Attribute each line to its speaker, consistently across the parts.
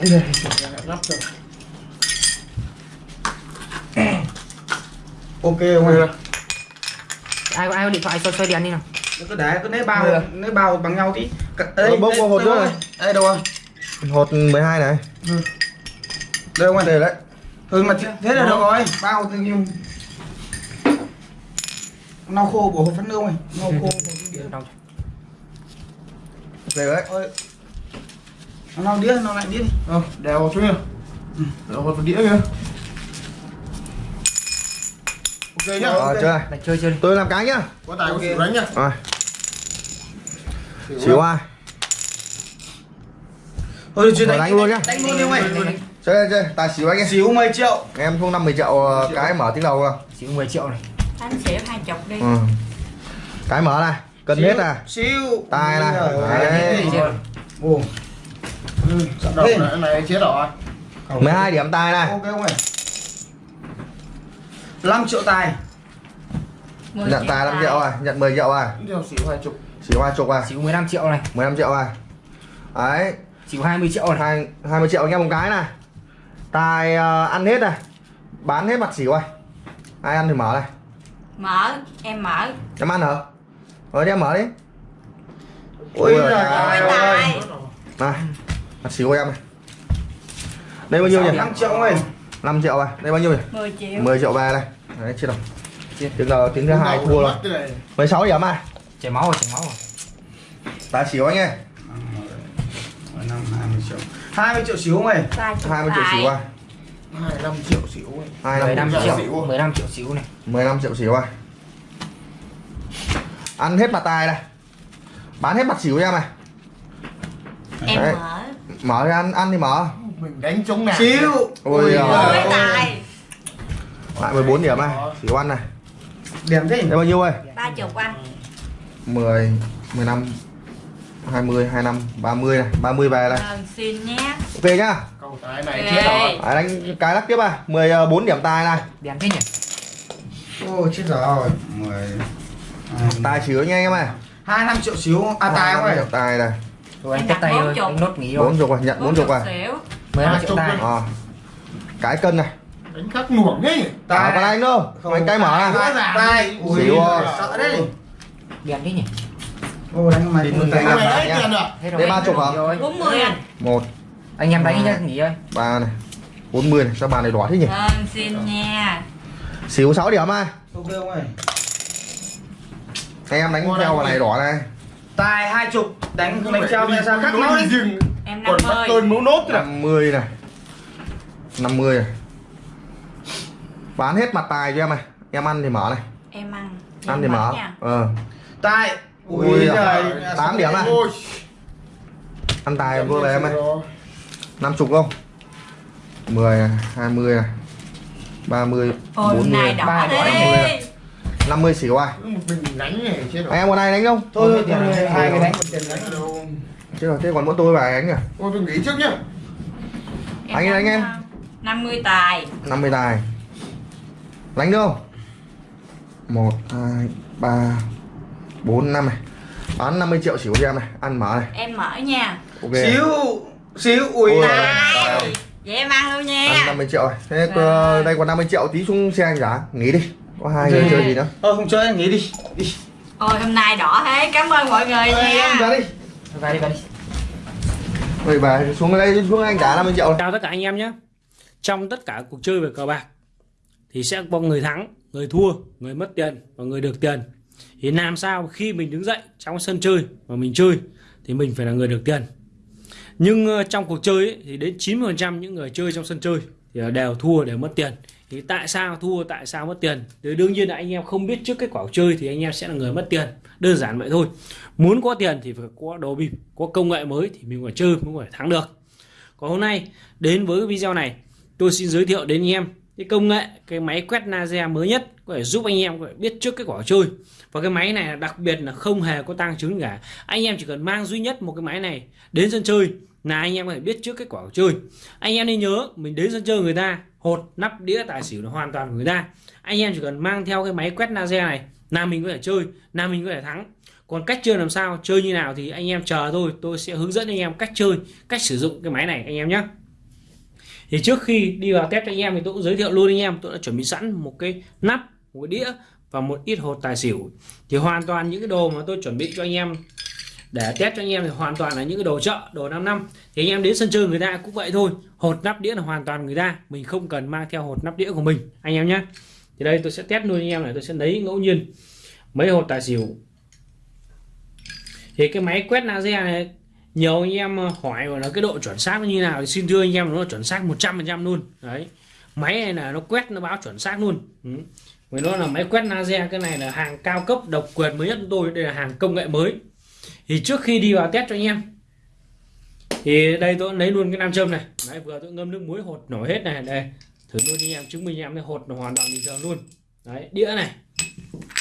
Speaker 1: Đây, lắp rồi. ok không anh
Speaker 2: ai có ai có điện thoại? Xoay xoay đèn đi nào.
Speaker 1: Cứ để cứ lấy bao
Speaker 2: Được.
Speaker 1: lấy bao bằng nhau tí.
Speaker 3: Ờ, bốc qua hột nữa
Speaker 1: rồi? đây đâu rồi?
Speaker 3: Hột 12 này.
Speaker 1: Đây không anh
Speaker 3: đây đấy.
Speaker 1: Ừ mà thế thế là được rồi. Bao tự nhiên. Lau khô của hộp phát nương này lau khô của cái
Speaker 2: Đâu?
Speaker 3: đây đấy
Speaker 1: ơi lau đĩa lau lại đĩa đi.
Speaker 4: Ờ, đèo hột xuống nha. Đèo vào đĩa kìa. Ok nhá.
Speaker 3: ờ chơi.
Speaker 2: Lại chơi chơi đi.
Speaker 3: Tôi làm cái nhá.
Speaker 4: Có tài có
Speaker 1: Ok.
Speaker 4: xỉu đánh nhá.
Speaker 3: rồi. Xíu ai
Speaker 1: thôi chưa?
Speaker 3: Rồi đánh luôn nhá.
Speaker 1: đánh luôn đi ông ơi.
Speaker 3: Chơi chơi chơi. Tài xíu anh em.
Speaker 1: Xíu 10 triệu.
Speaker 3: Em không 50 triệu ờ, cái mở tiếng đầu không
Speaker 2: chỉ 10 triệu này.
Speaker 5: Anh xỉu hai chục đi.
Speaker 3: Ừ. cái mở này. Cân hết à.
Speaker 1: Xíu
Speaker 3: Tài này. Đấy.
Speaker 1: Rồi. Ừ,
Speaker 4: này, này chết rồi.
Speaker 3: 12 điểm tài này.
Speaker 1: Ok không ơi 5 triệu tài.
Speaker 3: Nhận tài 5 triệu à? Nhận 10 triệu à?
Speaker 4: Đèo xỉu hai chục.
Speaker 3: xíu hai chục à?
Speaker 2: Chỉ 15 triệu này.
Speaker 3: 15 triệu à? Đấy.
Speaker 2: Chỉ 20 triệu này.
Speaker 3: Hai 20 triệu anh em một cái này. Tài ờ, ăn hết này. Bán hết mặt xỉu à? Ai ăn thì mở này.
Speaker 5: Mở em mở.
Speaker 3: Em ăn hả? Rồi đi em mở đi.
Speaker 1: Ôi
Speaker 3: Ôi
Speaker 1: giời
Speaker 3: giời
Speaker 1: ơi.
Speaker 5: tài.
Speaker 3: Này mặt của em này đây bao nhiêu nhỉ?
Speaker 1: 5 triệu ơi
Speaker 3: 5 triệu à? Đây bao nhiêu nhỉ?
Speaker 5: 10 triệu.
Speaker 3: 10 triệu về đây. Đấy chưa đâu tiếng là tiếng thứ hai thua rồi. 16 điểm à
Speaker 2: chảy máu rồi chảy máu rồi.
Speaker 3: Tài xỉu anh ơi.
Speaker 1: 5 20 triệu. 20 triệu xíu
Speaker 5: chục
Speaker 3: 20 triệu xỉu à?
Speaker 4: 25 triệu xỉu ấy.
Speaker 3: 25
Speaker 2: 15
Speaker 3: triệu
Speaker 2: triệu 15 triệu xíu này.
Speaker 3: 15 triệu xỉu à? Ăn hết mặt tài này bán hết mặt xỉu cho em này.
Speaker 5: Em
Speaker 3: Đấy.
Speaker 5: Mở
Speaker 3: thì ăn ăn thì mở.
Speaker 4: Mình đánh chống nào.
Speaker 1: xíu.
Speaker 3: Ôi
Speaker 1: Ôi
Speaker 3: giời.
Speaker 1: ơi.
Speaker 5: tài.
Speaker 3: Lại 14 điểm này xỉu ăn này.
Speaker 1: Điểm thế
Speaker 3: đây bao nhiêu ơi?
Speaker 5: Ba chục anh.
Speaker 3: 10 15 20 25 30 này. 30 về này
Speaker 5: Ờ, xin nhé.
Speaker 3: Ok nhá.
Speaker 4: Cầu tài này
Speaker 5: Ok.
Speaker 4: chết rồi.
Speaker 3: Đấy, đánh cái lắc tiếp à. 14 điểm tài này.
Speaker 2: Đèn thế nhỉ?
Speaker 1: Ôi chết rồi. 10
Speaker 3: tài xỉu nha anh em này
Speaker 1: 25 triệu xíu. À tài không ơi
Speaker 3: điểm tài này
Speaker 2: rồi anh
Speaker 5: đặt
Speaker 2: tay
Speaker 5: bốn
Speaker 2: rồi
Speaker 5: chục.
Speaker 2: anh nốt nghỉ rồi
Speaker 3: 4 chục à nhận 4 chục à.
Speaker 5: Xỉu
Speaker 2: 15
Speaker 4: Ba
Speaker 2: triệu
Speaker 4: chục
Speaker 2: tài
Speaker 4: đi.
Speaker 3: Ờ. cái cân này.
Speaker 4: Đánh khắc nuổng ấy.
Speaker 3: à, còn anh đâu anh cái mở
Speaker 1: tài tài ui
Speaker 3: rồi.
Speaker 1: sợ đấy.
Speaker 2: Đèn thế nhỉ?
Speaker 1: Ô đánh mày con
Speaker 3: tay
Speaker 1: tài
Speaker 4: rồi.
Speaker 2: Rồi,
Speaker 3: Đây ba chục hả?
Speaker 2: rồi
Speaker 5: 40 anh
Speaker 3: một.
Speaker 2: Anh em đánh
Speaker 3: Hai.
Speaker 2: nhá nghỉ ơi
Speaker 3: ba này. 40 này sao bàn này đỏ thế nhỉ?
Speaker 5: Vâng xin nha.
Speaker 3: Xíu 6 điểm à.
Speaker 1: Ok không ơi.
Speaker 3: Anh em đánh theo vào này đỏ này
Speaker 1: tài hai chục đánh đánh treo ra sao máu
Speaker 4: đi
Speaker 1: đi.
Speaker 4: rừng.
Speaker 5: em
Speaker 4: Còn bắt
Speaker 5: 50
Speaker 4: cơn mấu nốt rồi.
Speaker 3: 50 này. 50 này. Bán hết mặt tài cho em này. Em ăn thì mở này.
Speaker 5: Em ăn.
Speaker 3: Ăn thì mở.
Speaker 5: nha.
Speaker 3: ờ.
Speaker 1: Tài.
Speaker 3: Ui giời tám điểm
Speaker 4: Ôi.
Speaker 3: ăn tài vô về em ơi
Speaker 4: Rồi.
Speaker 3: 50 không? 10 này, 20 này. 30
Speaker 5: ôi
Speaker 3: 40
Speaker 5: này. đỏ
Speaker 2: ba đỏ
Speaker 5: đi
Speaker 3: 50 xỉu à
Speaker 4: Một mình đánh này chết rồi.
Speaker 3: anh em còn ai đánh không?
Speaker 1: Thôi thôi,
Speaker 2: Thôi,
Speaker 1: thôi,
Speaker 2: thôi,
Speaker 1: hai
Speaker 2: thôi.
Speaker 1: cái đánh một tiền đánh
Speaker 4: Đâu.
Speaker 3: chứ rồi thế còn mỗi tôi và đánh à?
Speaker 4: Ôi tôi nghỉ trước nhá.
Speaker 3: Anh anh em.
Speaker 5: 50 tài.
Speaker 3: 50 tài. Đánh được không? 1 2 3 4 5 này. Bán 50 triệu xỉu cho em này. Ăn mở này.
Speaker 5: Em mở nha.
Speaker 3: Ok.
Speaker 1: Xíu xíu ui.
Speaker 5: Tài. vậy em ăn luôn
Speaker 3: ăn
Speaker 5: nha
Speaker 3: 50 triệu rồi. Thế ờ, đây còn 50 triệu tí xuống xe anh giá nghỉ đi có hai người chơi gì nữa
Speaker 1: thôi không chơi nghỉ đi đi.
Speaker 5: Ôi hôm nay đỏ thế cảm ơn mọi người
Speaker 1: Ê, em
Speaker 5: nha
Speaker 1: ra đi.
Speaker 2: Về đi về đi.
Speaker 3: Vậy bà xuống đây xuống anh giá 50 triệu.
Speaker 6: Chào tất cả anh em nhé. Trong tất cả cuộc chơi về cờ bạc Thì sẽ có người thắng, người thua, người mất tiền và người được tiền. Thì làm sao khi mình đứng dậy trong sân chơi và mình chơi Thì mình phải là người được tiền. Nhưng ờ, trong cuộc chơi ấy, thì đến 90% những người chơi trong sân chơi Thì đều thua đều mất tiền thì tại sao thua, tại sao mất tiền? Thì đương nhiên là anh em không biết trước kết quả chơi Thì anh em sẽ là người mất tiền. Đơn giản vậy thôi. Muốn có tiền thì phải có đồ bịp Có công nghệ mới thì mình phải chơi mới có thể thắng được. Còn hôm nay đến với video này tôi xin giới thiệu đến anh em cái công nghệ cái máy quét laser mới nhất có thể giúp anh em có thể biết trước kết quả chơi. Và cái máy này đặc biệt là không hề có tăng chứng cả. Anh em chỉ cần mang duy nhất một cái máy này đến sân chơi là anh em có thể biết trước kết quả chơi. Anh em nên nhớ mình đến sân chơi người ta hột, nắp đĩa, tài xỉu là hoàn toàn của người ta. Anh em chỉ cần mang theo cái máy quét laser này, là mình có thể chơi, là mình có thể thắng. Còn cách chơi làm sao, chơi như nào thì anh em chờ thôi. Tôi sẽ hướng dẫn anh em cách chơi, cách sử dụng cái máy này, anh em nhé thì trước khi đi vào test cho anh em thì tôi cũng giới thiệu luôn anh em, tôi đã chuẩn bị sẵn một cái nắp, một cái đĩa và một ít hột tài xỉu. Thì hoàn toàn những cái đồ mà tôi chuẩn bị cho anh em để test cho anh em thì hoàn toàn là những cái đồ chợ, đồ 5 năm. Thì anh em đến sân chơi người ta cũng vậy thôi. Hột nắp đĩa là hoàn toàn người ta. Mình không cần mang theo hột nắp đĩa của mình, anh em nhé. Thì đây tôi sẽ test luôn anh em này, tôi sẽ lấy ngẫu nhiên mấy hột tài xỉu. Thì cái máy quét laser này, nhiều anh em hỏi là cái độ chuẩn xác nó như nào thì xin thưa anh em, nó là chuẩn xác 100% luôn. Đấy. Máy này là nó quét, nó báo chuẩn xác luôn. Ừ. với nó là máy quét laser, cái này là hàng cao cấp, độc quyền mới nhất của tôi. Đây là hàng công nghệ mới thì trước khi đi vào test cho anh em thì đây tôi lấy luôn cái nam châm này. Đấy vừa tôi ngâm nước muối hột nổi hết này. Đây thử luôn anh em chứng minh em cái hột nó hoàn toàn bình thường luôn. Đấy đĩa này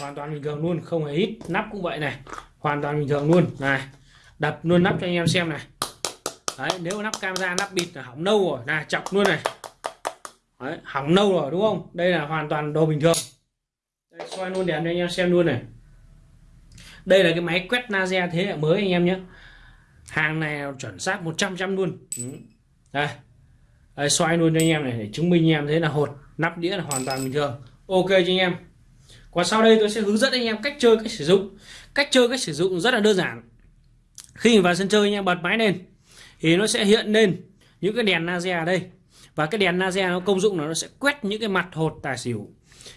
Speaker 6: hoàn toàn bình thường luôn không hề ít nắp cũng vậy này. Hoàn toàn bình thường luôn. Này đập luôn nắp cho anh em xem này. Đấy nếu nắp camera nắp bịt là hỏng nâu rồi. Này chọc luôn này. Đấy, hỏng nâu rồi đúng không? Đây là hoàn toàn đồ bình thường. Đây, xoay luôn đèn cho anh em xem luôn này đây là cái máy quét laser thế hệ mới anh em nhé. Hàng này chuẩn xác 100 trăm luôn. Ừ. Đây. đây, xoay luôn cho anh em này để chứng minh anh em thấy là hột, nắp đĩa là hoàn toàn bình thường. Ok cho anh em. Còn sau đây tôi sẽ hướng dẫn anh em cách chơi, cách sử dụng. Cách chơi, cách sử dụng rất là đơn giản. Khi vào sân chơi, anh em bật máy lên. Thì nó sẽ hiện lên những cái đèn laser ở đây. Và cái đèn laser nó công dụng là nó sẽ quét những cái mặt hột tài xỉu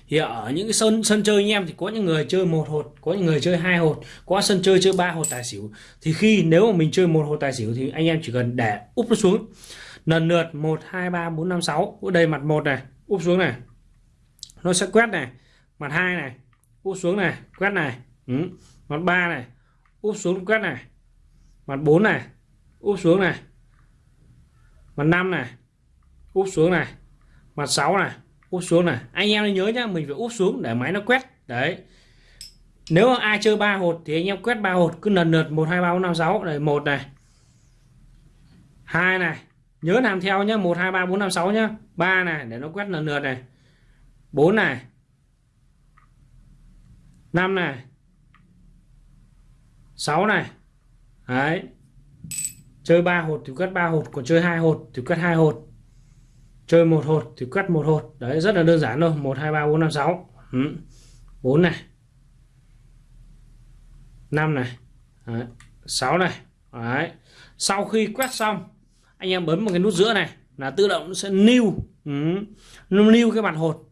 Speaker 6: thì ở những cái sân sân chơi anh em thì có những người chơi một hột, có những người chơi hai hột, có sân chơi chơi ba hột tài xỉu. Thì khi nếu mà mình chơi một hột tài xỉu thì anh em chỉ cần để úp nó xuống. Lần lượt một, hai, ba, bốn, năm, sáu. Ở đây mặt một này, úp xuống này. Nó sẽ quét này. Mặt hai này, úp xuống này, quét này. Ừ. mặt ba này, úp xuống quét này. Mặt 4 này, úp xuống này. Mặt 5 này, úp xuống này. Mặt 6 này úp xuống này. Anh em nhớ nhá, mình phải úp xuống để máy nó quét. Đấy. Nếu ai chơi ba hột thì anh em quét ba hột, cứ lần lượt một, hai, ba, bốn, năm, sáu. Này một này. Hai này. Nhớ làm theo nhá, một, hai, ba, bốn, năm, sáu nhá. Ba này, để nó quét lần lượt này. Bốn này. Năm này. Sáu này. Đấy. Chơi ba hột thì quét ba hột, còn chơi hai hột thì quét hai hột chơi một hột thì quét một hột. Đấy, rất là đơn giản thôi. Một, hai, ba, bốn, năm, sáu. Ừ. Bốn này. Năm này. Đấy. 6 này. Đấy. sau khi quét xong, anh em bấm một cái nút giữa này là tự động nó sẽ lưu ừ. lưu cái mặt hột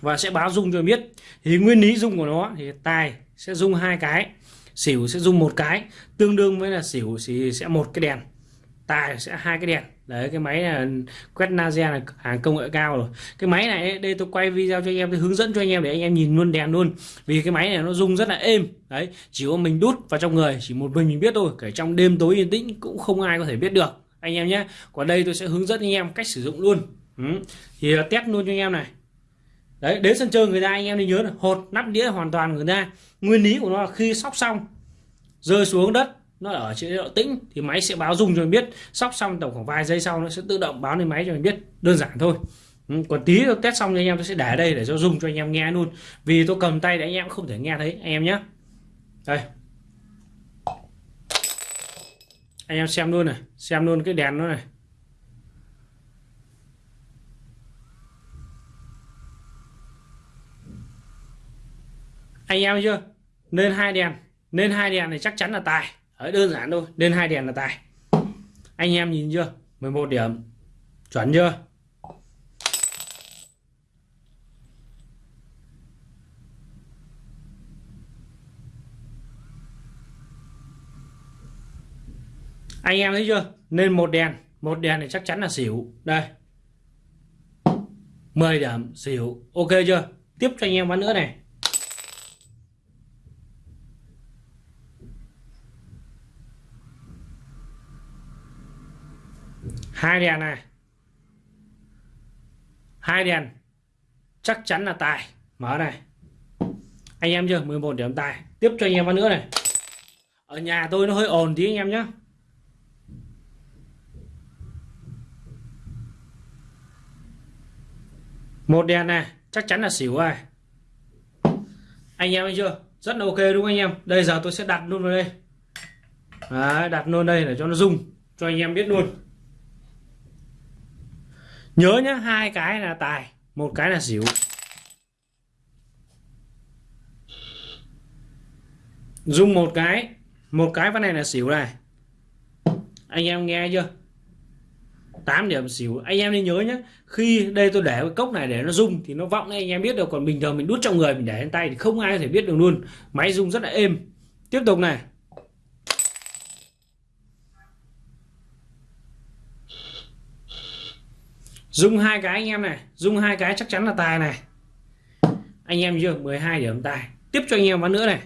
Speaker 6: và sẽ báo dung cho biết. Thì nguyên lý dung của nó thì tài sẽ dung hai cái, xỉu sẽ dùng một cái, tương đương với là xỉu thì sẽ một cái đèn tài sẽ hai cái đèn. Đấy, cái máy là quét laser là hàng công nghệ cao rồi. Cái máy này, đây tôi quay video cho anh em, tôi hướng dẫn cho anh em để anh em nhìn luôn, đèn luôn. Vì cái máy này nó rung rất là êm. Đấy, chỉ có mình đút vào trong người, chỉ một mình mình biết thôi. Kể trong đêm tối yên tĩnh cũng không ai có thể biết được. Anh em nhé, còn đây tôi sẽ hướng dẫn anh em cách sử dụng luôn. Ừ. thì test luôn cho anh em này. Đấy, đến sân chơi người ta, anh em nên nhớ là hột nắp đĩa hoàn toàn người ta. Nguyên lý của nó là khi sóc xong, rơi xuống đất nó ở chế độ tĩnh, thì máy sẽ báo rung cho mình biết. Sóc xong tổng khoảng vài giây sau nó sẽ tự động báo lên máy cho mình biết, đơn giản thôi. Ừ, còn tí tôi test xong cho anh em, tôi sẽ để đây để cho dùng cho anh em nghe luôn. Vì tôi cầm tay để anh em không thể nghe thấy, anh em nhé đây. Anh em xem luôn này, xem luôn cái đèn nó này. Anh em chưa? Nên hai đèn, nên hai đèn thì chắc chắn là tài. Đấy, đơn giản thôi nên hai đèn là tài. Anh em nhìn chưa? 11 điểm. Chuẩn chưa? Anh em thấy chưa? Nên một đèn. Một đèn thì chắc chắn là xỉu. Đây. 10 điểm xỉu. Ok chưa? Tiếp cho anh em ván nữa này. Hai đèn này. Hai đèn. Chắc chắn là tài. Mở này. Anh em chưa? 11 điểm tài. Tiếp cho anh em vào nữa này. Ở nhà tôi nó hơi ồn tí anh em nhé một đèn này chắc chắn là xỉu rồi. Anh em thấy chưa? Rất là ok đúng không anh em? Đây giờ tôi sẽ đặt luôn vào đây. Đấy, đặt luôn đây để cho nó rung cho anh em biết luôn nhớ nhá, hai cái là tài, một cái là xỉu. Dùng một cái một cái ván này là xỉu này. Anh em nghe chưa? 8 điểm xỉu. Anh em nên nhớ nhé khi đây tôi để cái cốc này để nó rung thì nó vọng anh em biết được còn bình thường mình đút trong người mình để lên tay thì không ai có thể biết được luôn. Máy rung rất là êm. Tiếp tục này. Dung hai cái anh em này. Dung hai cái chắc chắn là tài này. Anh em chưa? 12 điểm tài. Tiếp cho anh em ván nữa này.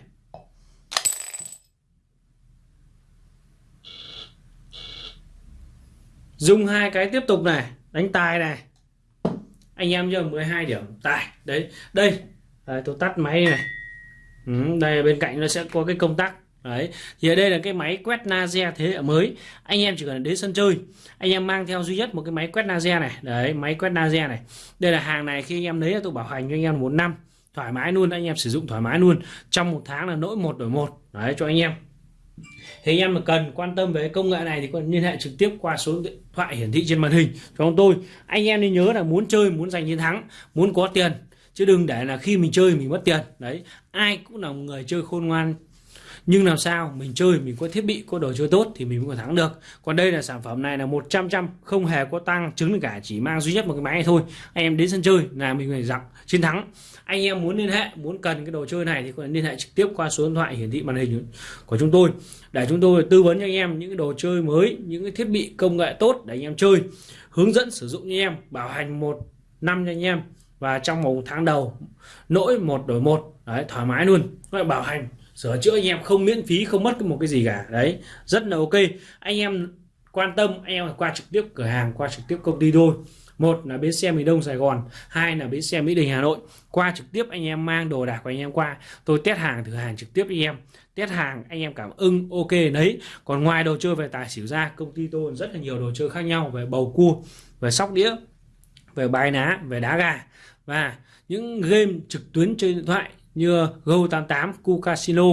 Speaker 6: Dung hai cái tiếp tục này. Đánh tài này. Anh em chưa? 12 điểm tài. Đấy đây. À, tôi tắt máy này. Ừ, Đây bên cạnh nó sẽ có cái công tắc. Đấy, thì ở đây là cái máy quét laser thế hệ mới. Anh em chỉ cần đến sân chơi, anh em mang theo duy nhất một cái máy quét laser này. Đấy, máy quét laser này. Đây là hàng này khi anh em lấy là tôi bảo hành cho anh em một năm thoải mái luôn, anh em sử dụng thoải mái luôn. Trong một tháng là nỗi một đổi một. Đấy cho anh em. Thì anh em mà cần quan tâm về công nghệ này thì còn liên hệ trực tiếp qua số điện thoại hiển thị trên màn hình cho chúng tôi. Anh em nên nhớ là muốn chơi, muốn giành chiến thắng, muốn có tiền chứ đừng để là khi mình chơi mình mất tiền. Đấy, ai cũng là một người chơi khôn ngoan nhưng làm sao? Mình chơi, mình có thiết bị, có đồ chơi tốt thì mình mới có thắng được. Còn đây là sản phẩm này là 100 trăm không hề có tăng chứng cả chỉ mang duy nhất một cái máy này thôi. Anh em đến sân chơi là mình phải dặn chiến thắng. Anh em muốn liên hệ, muốn cần cái đồ chơi này thì có thể liên hệ trực tiếp qua số điện thoại hiển thị màn hình của chúng tôi. Để chúng tôi tư vấn cho anh em những cái đồ chơi mới, những cái thiết bị công nghệ tốt để anh em chơi. Hướng dẫn sử dụng cho anh em, bảo hành một năm cho anh em. Và trong một tháng đầu lỗi một đổi một, đấy, thoải mái luôn. Bảo hành sửa chữa anh em không miễn phí, không mất một cái gì cả. Đấy, rất là ok. Anh em quan tâm, anh em qua trực tiếp cửa hàng, qua trực tiếp công ty thôi. Một là bến xe miền đông sài gòn, hai là bến xe mỹ đình hà nội. Qua trực tiếp anh em mang đồ đạc của anh em qua. Tôi test hàng, thử hàng trực tiếp anh em. Test hàng, anh em cảm ưng, ok, đấy. Còn ngoài đồ chơi về tài xỉu ra, công ty tôi rất là nhiều đồ chơi khác nhau. Về bầu cua, về sóc đĩa, về bài ná, về đá gà. Và những game trực tuyến trên điện thoại như Go88, Casino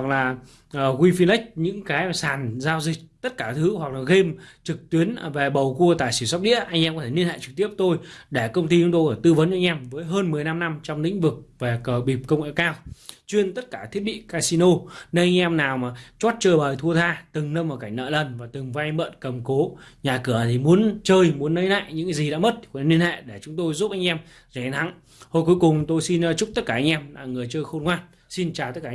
Speaker 6: hoặc là ờ, uh, WeFinex những cái sàn giao dịch tất cả thứ hoặc là game trực tuyến à, về bầu cua tài xỉu sóc đĩa anh em có thể liên hệ trực tiếp tôi để công ty chúng tôi tư vấn cho anh em với hơn 15 năm trong lĩnh vực về cờ bịp công nghệ cao. Chuyên tất cả thiết bị casino nên anh em nào mà chót chơi bời thua tha từng năm vào cảnh nợ lần và từng vay mượn cầm cố nhà cửa thì muốn chơi muốn lấy lại những cái gì đã mất thì có liên hệ để chúng tôi giúp anh em giành thắng. Hồi cuối cùng tôi xin ờ, chúc tất cả anh em là người chơi khôn ngoan. Xin chào tất cả anh em.